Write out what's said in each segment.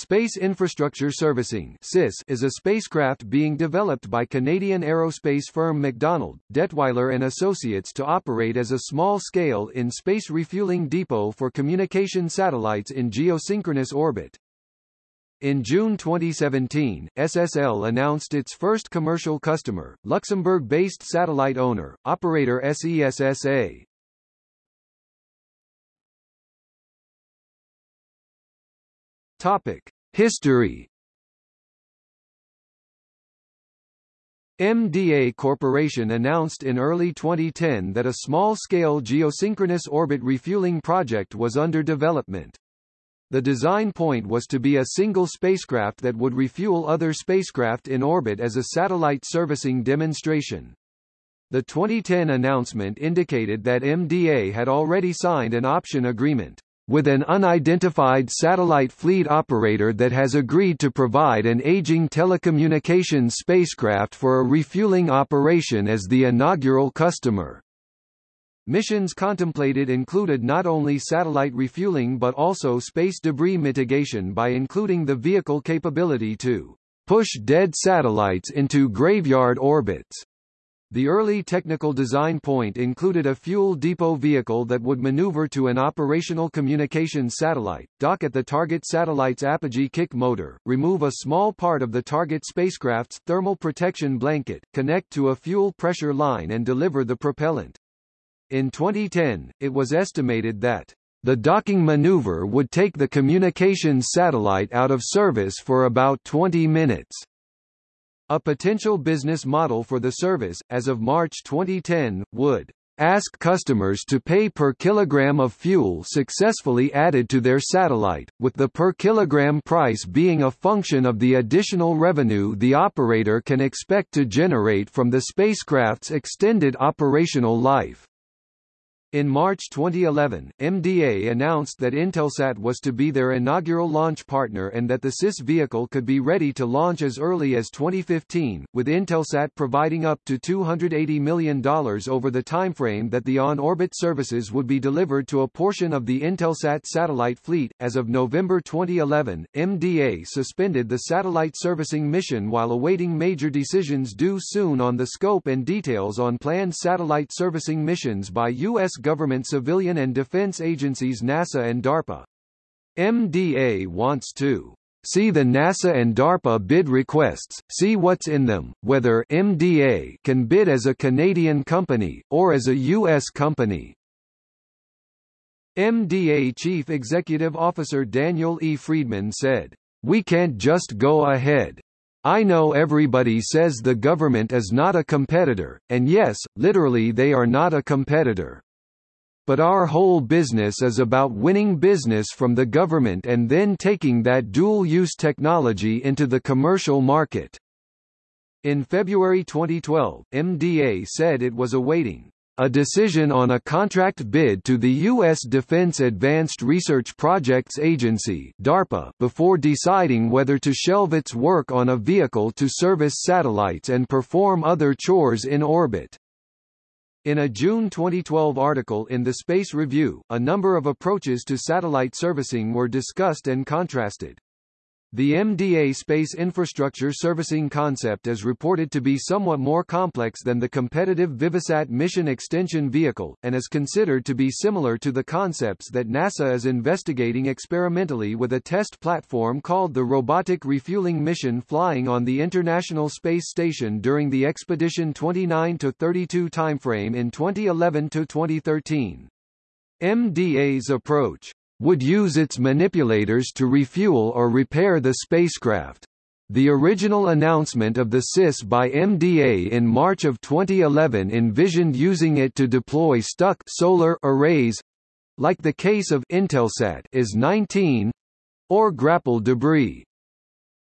Space Infrastructure Servicing is a spacecraft being developed by Canadian aerospace firm McDonald, Dettwiler and Associates to operate as a small-scale in-space refueling depot for communication satellites in geosynchronous orbit. In June 2017, SSL announced its first commercial customer, Luxembourg-based satellite owner, operator SESSA. Topic: History. MDA Corporation announced in early 2010 that a small-scale geosynchronous orbit refueling project was under development. The design point was to be a single spacecraft that would refuel other spacecraft in orbit as a satellite servicing demonstration. The 2010 announcement indicated that MDA had already signed an option agreement with an unidentified satellite fleet operator that has agreed to provide an aging telecommunications spacecraft for a refueling operation as the inaugural customer. Missions contemplated included not only satellite refueling but also space debris mitigation by including the vehicle capability to push dead satellites into graveyard orbits. The early technical design point included a fuel depot vehicle that would maneuver to an operational communications satellite, dock at the target satellite's apogee kick motor, remove a small part of the target spacecraft's thermal protection blanket, connect to a fuel pressure line and deliver the propellant. In 2010, it was estimated that the docking maneuver would take the communications satellite out of service for about 20 minutes. A potential business model for the service, as of March 2010, would ask customers to pay per kilogram of fuel successfully added to their satellite, with the per kilogram price being a function of the additional revenue the operator can expect to generate from the spacecraft's extended operational life. In March 2011, MDA announced that Intelsat was to be their inaugural launch partner and that the SIS vehicle could be ready to launch as early as 2015, with Intelsat providing up to $280 million over the timeframe that the on-orbit services would be delivered to a portion of the Intelsat satellite fleet. As of November 2011, MDA suspended the satellite servicing mission while awaiting major decisions due soon on the scope and details on planned satellite servicing missions by U.S government civilian and defense agencies NASA and DARPA. MDA wants to See the NASA and DARPA bid requests, see what's in them, whether MDA can bid as a Canadian company, or as a U.S. company. MDA Chief Executive Officer Daniel E. Friedmann said, We can't just go ahead. I know everybody says the government is not a competitor, and yes, literally they are not a competitor but our whole business is about winning business from the government and then taking that dual-use technology into the commercial market. In February 2012, MDA said it was awaiting a decision on a contract bid to the U.S. Defense Advanced Research Projects Agency DARPA before deciding whether to shelve its work on a vehicle to service satellites and perform other chores in orbit. In a June 2012 article in the Space Review, a number of approaches to satellite servicing were discussed and contrasted. The MDA space infrastructure servicing concept is reported to be somewhat more complex than the competitive Vivisat mission extension vehicle, and is considered to be similar to the concepts that NASA is investigating experimentally with a test platform called the Robotic Refueling Mission flying on the International Space Station during the Expedition 29-32 timeframe in 2011-2013. MDA's approach would use its manipulators to refuel or repair the spacecraft. The original announcement of the SIS by MDA in March of 2011 envisioned using it to deploy stuck solar arrays like the case of Intelsat is 19 or grapple debris.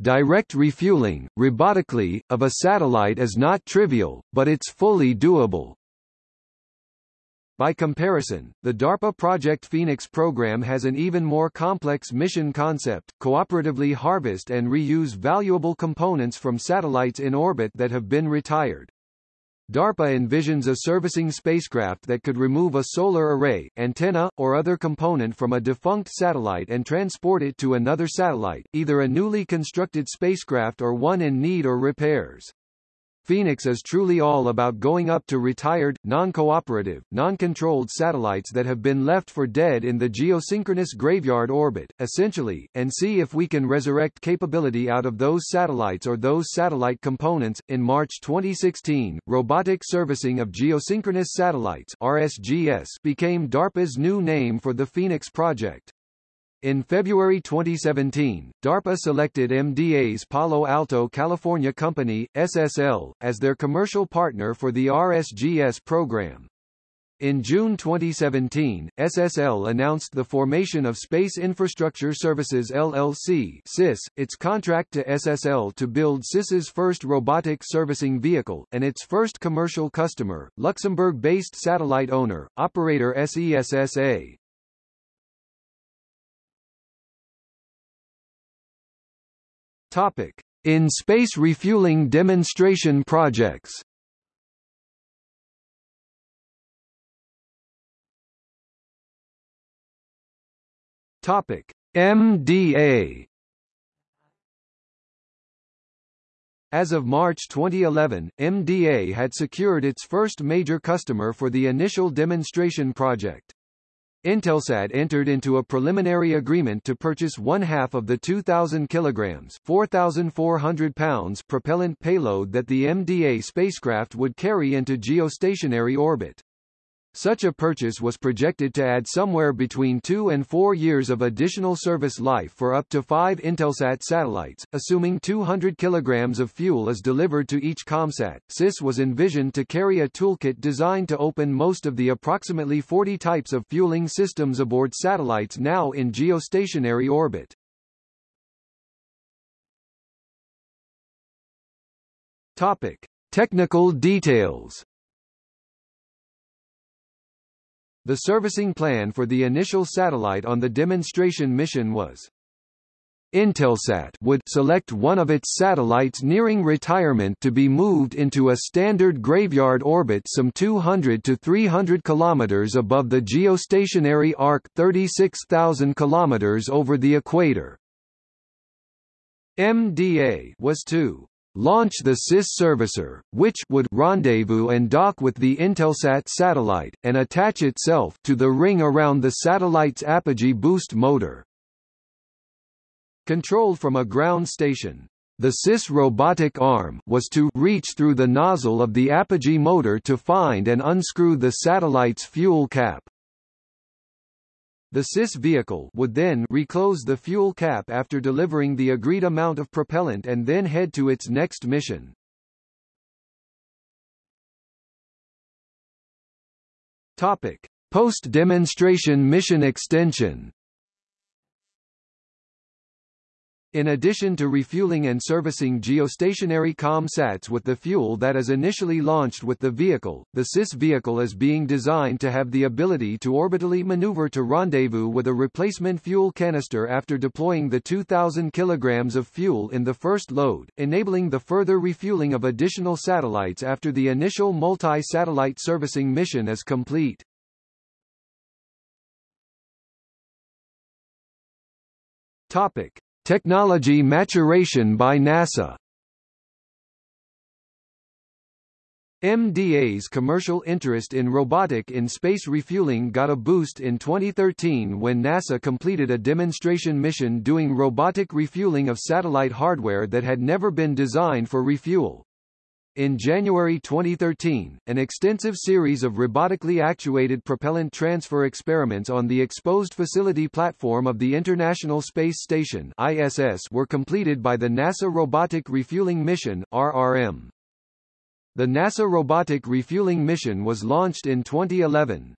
Direct refueling, robotically, of a satellite is not trivial, but it's fully doable. By comparison, the DARPA Project Phoenix program has an even more complex mission concept, cooperatively harvest and reuse valuable components from satellites in orbit that have been retired. DARPA envisions a servicing spacecraft that could remove a solar array, antenna, or other component from a defunct satellite and transport it to another satellite, either a newly constructed spacecraft or one in need or repairs. Phoenix is truly all about going up to retired, non-cooperative, non-controlled satellites that have been left for dead in the geosynchronous graveyard orbit, essentially, and see if we can resurrect capability out of those satellites or those satellite components. In March 2016, Robotic Servicing of Geosynchronous Satellites RSGS became DARPA's new name for the Phoenix project. In February 2017, DARPA selected MDA's Palo Alto, California company, SSL, as their commercial partner for the RSGS program. In June 2017, SSL announced the formation of Space Infrastructure Services LLC SIS, its contract to SSL to build SIS's first robotic servicing vehicle, and its first commercial customer, Luxembourg-based satellite owner, operator SESSA. Topic: In space refueling demonstration projects. Topic: MDA. As of March 2011, MDA had secured its first major customer for the initial demonstration project. Intelsat entered into a preliminary agreement to purchase one half of the 2,000 kilograms 4,400 pounds propellant payload that the MDA spacecraft would carry into geostationary orbit. Such a purchase was projected to add somewhere between two and four years of additional service life for up to five Intelsat satellites, assuming 200 kilograms of fuel is delivered to each ComSat. SIS was envisioned to carry a toolkit designed to open most of the approximately 40 types of fueling systems aboard satellites now in geostationary orbit. Topic: Technical details. The servicing plan for the initial satellite on the demonstration mission was Intelsat would select one of its satellites nearing retirement to be moved into a standard graveyard orbit some 200 to 300 kilometers above the geostationary arc 36,000 kilometers over the equator. MDA was to launch the SIS servicer, which would rendezvous and dock with the Intelsat satellite, and attach itself to the ring around the satellite's apogee boost motor. Controlled from a ground station, the SIS robotic arm was to reach through the nozzle of the apogee motor to find and unscrew the satellite's fuel cap. The SIS vehicle would then reclose the fuel cap after delivering the agreed amount of propellant and then head to its next mission. Topic: Post-demonstration mission extension In addition to refueling and servicing geostationary ComSats with the fuel that is initially launched with the vehicle, the SIS vehicle is being designed to have the ability to orbitally maneuver to rendezvous with a replacement fuel canister after deploying the 2,000 kilograms of fuel in the first load, enabling the further refueling of additional satellites after the initial multi-satellite servicing mission is complete. Topic. Technology maturation by NASA MDA's commercial interest in robotic in space refueling got a boost in 2013 when NASA completed a demonstration mission doing robotic refueling of satellite hardware that had never been designed for refuel. In January 2013, an extensive series of robotically actuated propellant transfer experiments on the exposed facility platform of the International Space Station ISS were completed by the NASA Robotic Refueling Mission RRM. The NASA Robotic Refueling Mission was launched in 2011.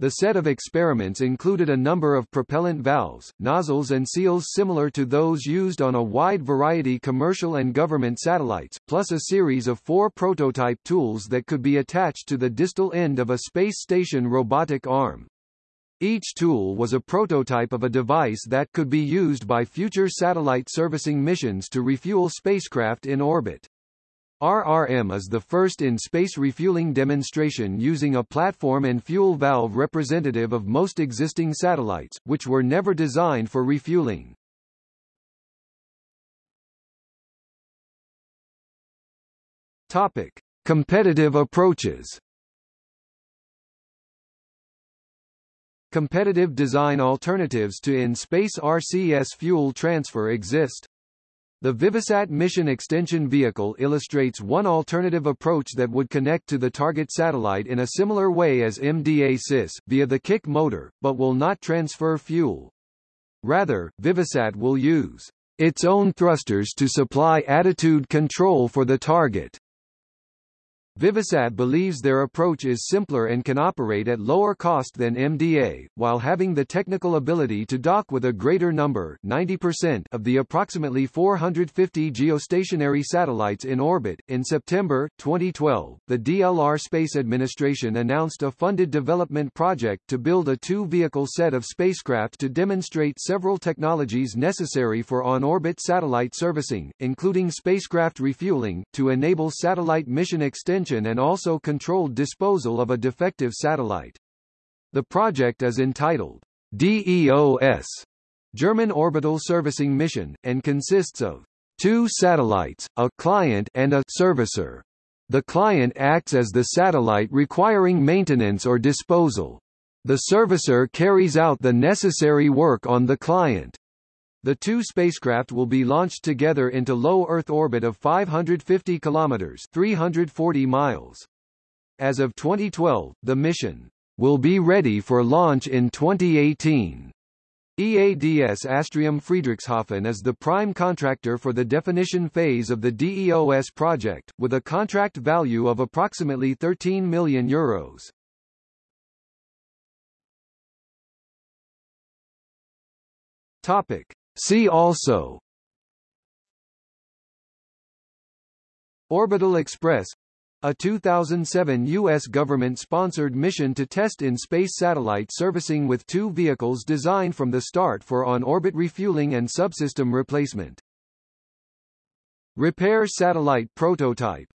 The set of experiments included a number of propellant valves, nozzles and seals similar to those used on a wide variety commercial and government satellites, plus a series of four prototype tools that could be attached to the distal end of a space station robotic arm. Each tool was a prototype of a device that could be used by future satellite servicing missions to refuel spacecraft in orbit. RRM is the first in-space refueling demonstration using a platform and fuel valve representative of most existing satellites, which were never designed for refueling. Topic: Competitive approaches. Competitive design alternatives to in-space RCS fuel transfer exist. The Vivisat mission extension vehicle illustrates one alternative approach that would connect to the target satellite in a similar way as MDA-SIS, via the kick motor, but will not transfer fuel. Rather, Vivisat will use its own thrusters to supply attitude control for the target. Vivisat believes their approach is simpler and can operate at lower cost than MDA, while having the technical ability to dock with a greater number 90% of the approximately 450 geostationary satellites in orbit. In September 2012, the DLR Space Administration announced a funded development project to build a two-vehicle set of spacecraft to demonstrate several technologies necessary for on-orbit satellite servicing, including spacecraft refueling, to enable satellite mission and also controlled disposal of a defective satellite. The project is entitled DEOS, German Orbital Servicing Mission, and consists of two satellites, a client and a servicer. The client acts as the satellite requiring maintenance or disposal. The servicer carries out the necessary work on the client. The two spacecraft will be launched together into low Earth orbit of 550 kilometers (340 miles). As of 2012, the mission will be ready for launch in 2018. EADS Astrium Friedrichshafen is the prime contractor for the definition phase of the DEOS project, with a contract value of approximately 13 million euros. Topic: See also Orbital Express a 2007 U.S. government-sponsored mission to test in-space satellite servicing with two vehicles designed from the start for on-orbit refueling and subsystem replacement. Repair satellite prototype